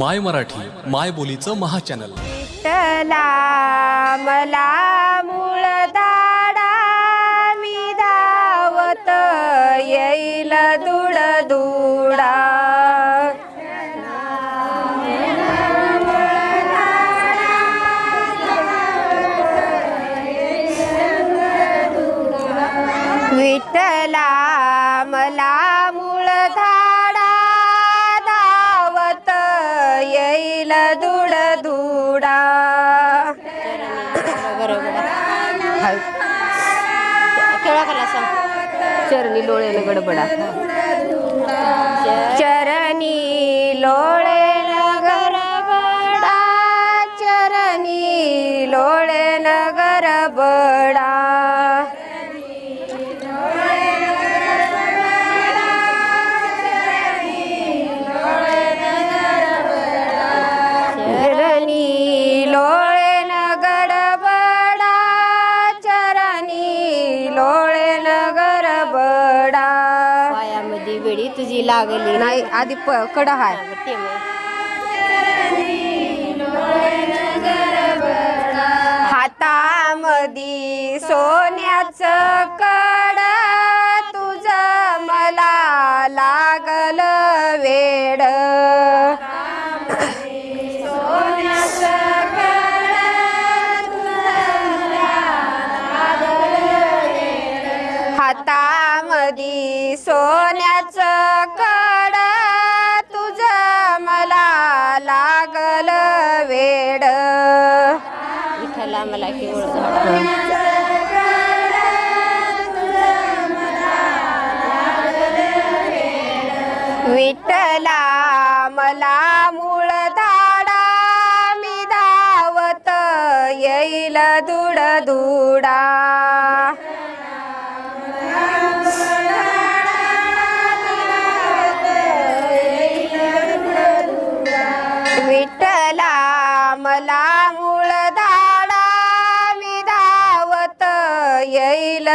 माय मराठी माय बोलीचं महाचॅनल मला मुळदा केवढा कला सांग. चरणी लोळे गडबडा. चरणी लोळे गरबडा चरणी लोळेल गरबडा लागली. नाही आधी कडा हाय. हातामधी सोन्याचं कड तुझ मला लागल वेड. हातामधी सोन्या केवळ विठ्ठला मला मूळ धाडा मी धावत येईल दुड दुडा विठला मला येईल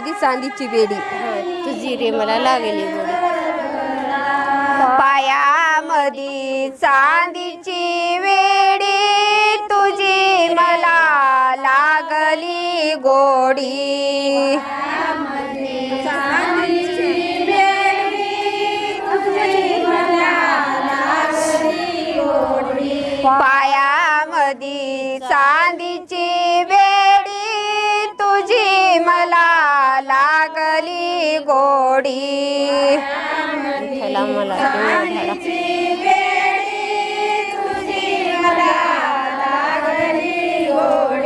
रे पायामध्ये चांदीची बेडी हा, तुझी रे मला लागली गोडी पायामध्ये चांदीची विठ्ठला मला केवळ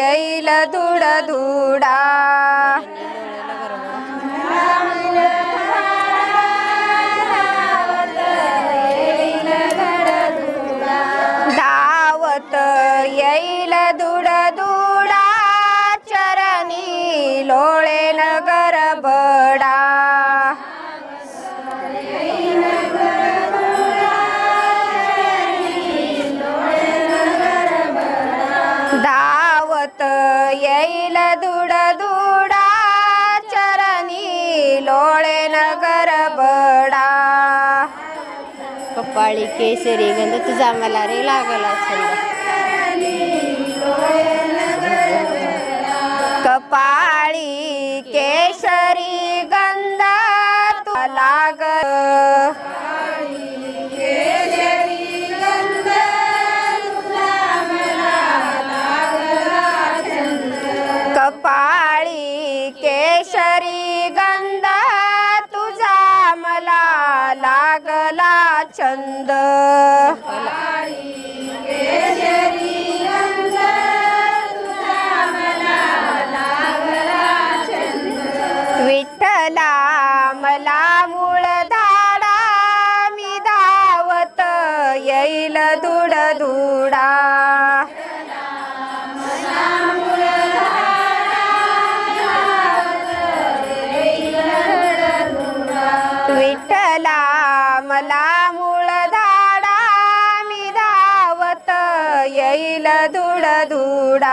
येईल दुड दुडा धावत येईल दुड दुडा चरणी लोळे येईल दुड दुडा चरणी लोळेन गरबडा कपाळी केसरी गंध तुझा मला रे लागला छंद. कपाळी केशरी गंध شريك येईल धुड